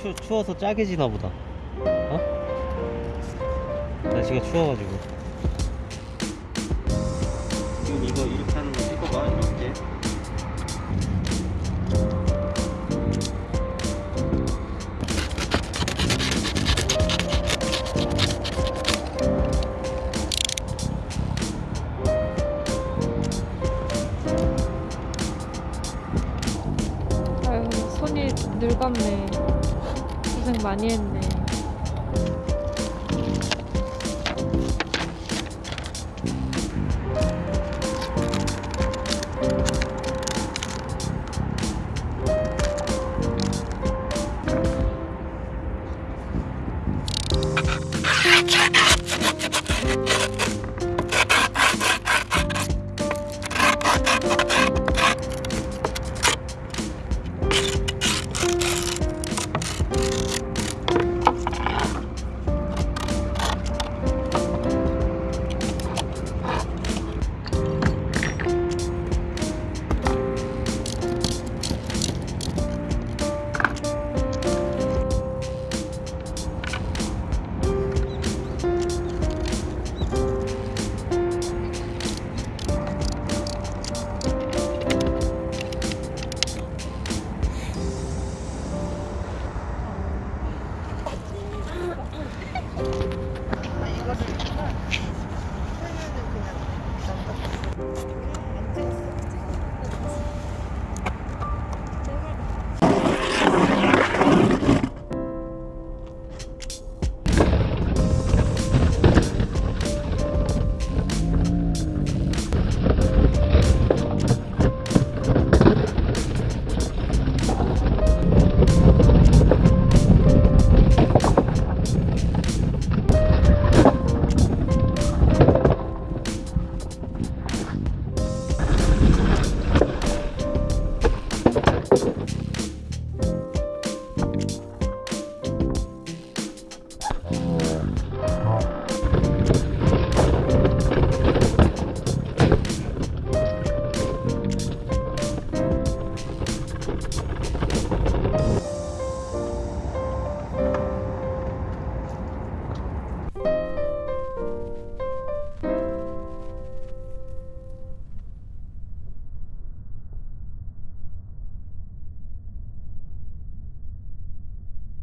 추, 추워서 짜게 지나 보다. 어? 날씨가 추워가지고. 지금 이거 이렇게 하는 거 찍어봐 이렇게 손이 늙었네. 고생 많이 했네